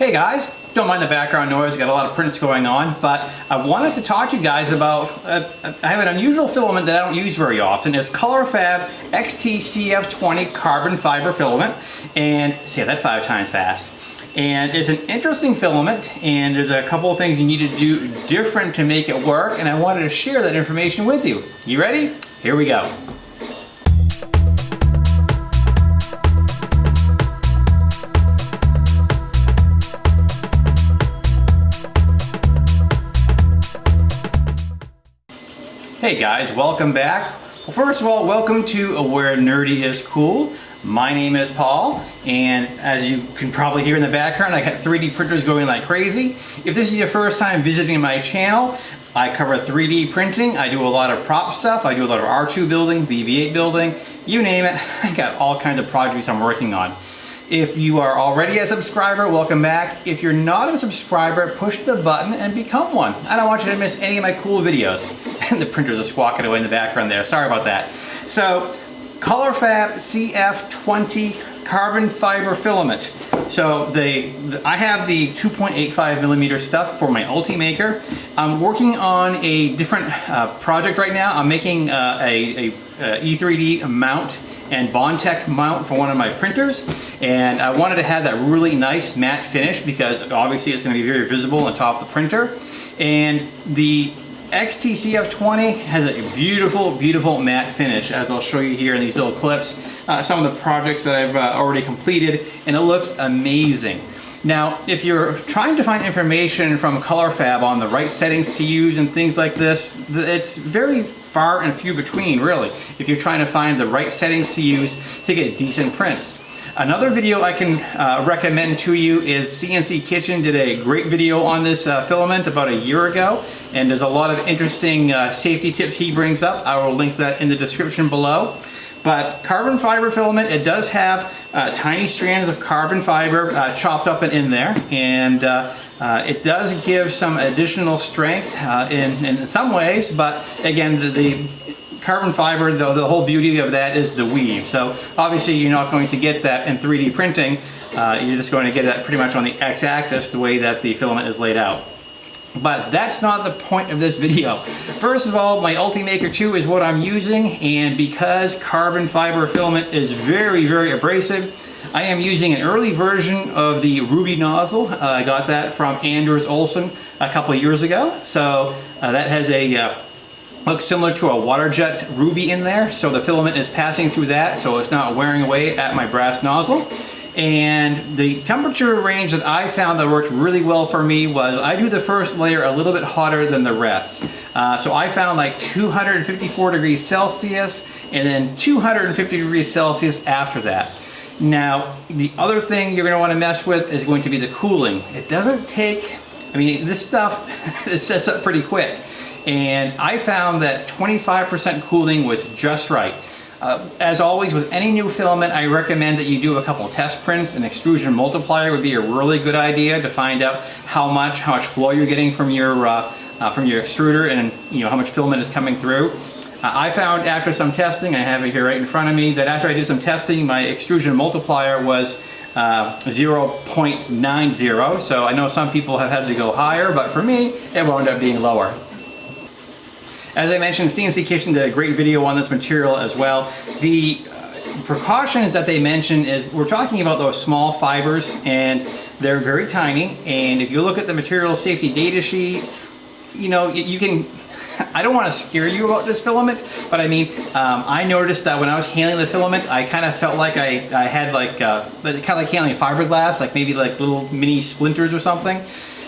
Hey guys, don't mind the background noise, got a lot of prints going on, but I wanted to talk to you guys about, uh, I have an unusual filament that I don't use very often. It's ColorFabb XTCF20 carbon fiber filament, and say that five times fast. And it's an interesting filament, and there's a couple of things you need to do different to make it work, and I wanted to share that information with you. You ready? Here we go. Hey guys, welcome back. Well, first of all, welcome to Where Nerdy is Cool. My name is Paul, and as you can probably hear in the background, I got 3D printers going like crazy. If this is your first time visiting my channel, I cover 3D printing. I do a lot of prop stuff. I do a lot of R2 building, BB-8 building, you name it. I got all kinds of projects I'm working on. If you are already a subscriber, welcome back. If you're not a subscriber, push the button and become one. I don't want you to miss any of my cool videos. The printers are squawking away in the background there. Sorry about that. So, ColorFabb CF20 carbon fiber filament. So the, I have the 2.85 millimeter stuff for my Ultimaker. I'm working on a different uh, project right now. I'm making uh, a, a E3D mount and Bondtech mount for one of my printers. And I wanted to have that really nice matte finish because obviously it's gonna be very visible on top of the printer. And the XTCF20 has a beautiful, beautiful matte finish, as I'll show you here in these little clips. Uh, some of the projects that I've uh, already completed, and it looks amazing. Now, if you're trying to find information from ColorFabb on the right settings to use and things like this, it's very far and few between, really, if you're trying to find the right settings to use to get decent prints. Another video I can uh, recommend to you is CNC Kitchen did a great video on this uh, filament about a year ago and there's a lot of interesting uh, safety tips he brings up. I will link that in the description below. But carbon fiber filament, it does have uh, tiny strands of carbon fiber uh, chopped up and in there, and uh, it does give some additional strength in, in some ways, but again, the, the carbon fiber, the, the whole beauty of that is the weave. So obviously you're not going to get that in 3D printing, uh, you're just going to get that pretty much on the x-axis the way that the filament is laid out. But that's not the point of this video. First of all, my Ultimaker 2 is what I'm using, and because carbon fiber filament is very, very abrasive, I am using an early version of the Ruby nozzle. Uh, I got that from Anders Olsson a couple years ago. So uh, that has a uh, looks similar to a water jet ruby in there. So the filament is passing through that, so it's not wearing away at my brass nozzle. And the temperature range that I found that worked really well for me was I do the first layer a little bit hotter than the rest. Uh, so I found like 254 degrees Celsius and then 250 degrees Celsius after that. Now, the other thing you're going to want to mess with is going to be the cooling. It doesn't take, I mean, this stuff it sets up pretty quick. And I found that 25% cooling was just right. Uh, as always, with any new filament, I recommend that you do a couple test prints. An extrusion multiplier would be a really good idea to find out how much, how much flow you're getting from your, uh, uh, from your extruder and you know how much filament is coming through. Uh, I found after some testing, I have it here right in front of me, that after I did some testing, my extrusion multiplier was uh, 0.90. So I know some people have had to go higher, but for me, it wound up being lower. As I mentioned, CNC Kitchen did a great video on this material as well. The uh, precautions that they mention is we're talking about those small fibers and they're very tiny and if you look at the material safety data sheet you know you can I don't want to scare you about this filament but I mean um, I noticed that when I was handling the filament I kind of felt like I, I had like uh, kind of like handling fiberglass like maybe like little mini splinters or something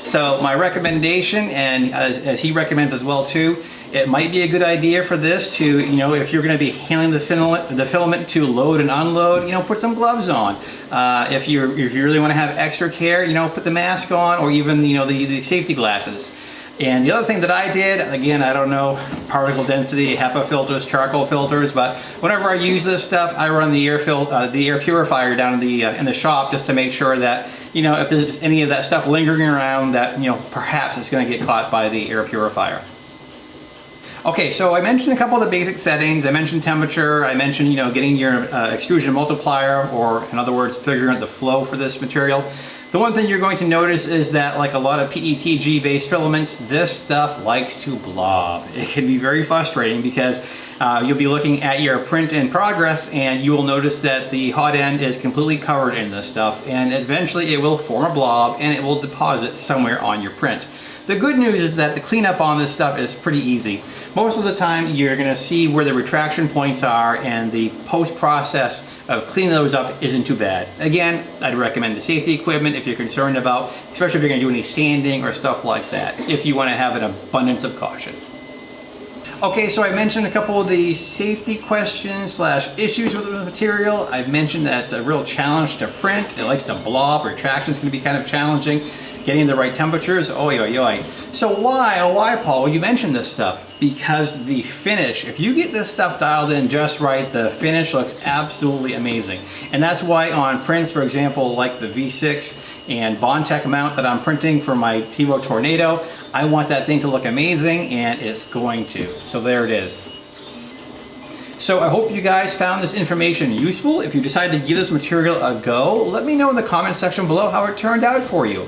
so my recommendation and as, as he recommends as well too it might be a good idea for this to, you know, if you're going to be handling the filament, the filament to load and unload, you know, put some gloves on. Uh, if, you if you really want to have extra care, you know, put the mask on or even, you know, the, the safety glasses. And the other thing that I did, again, I don't know particle density, HEPA filters, charcoal filters, but whenever I use this stuff, I run the air fil uh, the air purifier down in the uh, in the shop just to make sure that you know if there's any of that stuff lingering around, that you know perhaps it's going to get caught by the air purifier. Okay, so I mentioned a couple of the basic settings. I mentioned temperature. I mentioned, you know, getting your uh, extrusion multiplier, or in other words, figuring out the flow for this material. The one thing you're going to notice is that like a lot of PETG based filaments, this stuff likes to blob. It can be very frustrating because uh, you'll be looking at your print in progress and you will notice that the hot end is completely covered in this stuff and eventually it will form a blob and it will deposit somewhere on your print. The good news is that the cleanup on this stuff is pretty easy. Most of the time you're gonna see where the retraction points are and the post-process of cleaning those up isn't too bad. Again, I'd recommend the safety equipment if you're concerned about, especially if you're gonna do any sanding or stuff like that, if you wanna have an abundance of caution. Okay, so I mentioned a couple of the safety questions slash issues with the material. I've mentioned that it's a real challenge to print. It likes to blob. Retraction is going to be kind of challenging. Getting the right temperatures, oi, oi, oi. So why, oh why, Paul? You mentioned this stuff. Because the finish, if you get this stuff dialed in just right, the finish looks absolutely amazing. And that's why on prints, for example, like the V6 and Bondtech mount that I'm printing for my Tevo Tornado, I want that thing to look amazing and it's going to. So there it is. So I hope you guys found this information useful. If you decide to give this material a go, let me know in the comment section below how it turned out for you.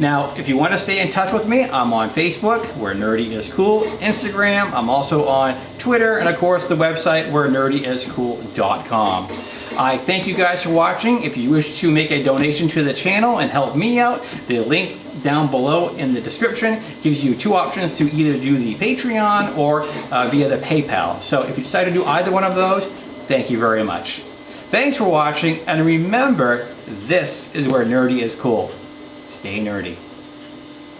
Now, if you want to stay in touch with me, I'm on Facebook, where Nerdy is Cool, Instagram, I'm also on Twitter, and of course the website where nerdyiscool.com. I thank you guys for watching. If you wish to make a donation to the channel and help me out, the link down below in the description gives you two options to either do the Patreon or uh, via the PayPal. So if you decide to do either one of those, thank you very much. Thanks for watching, and remember, this is where nerdy is cool. Stay nerdy.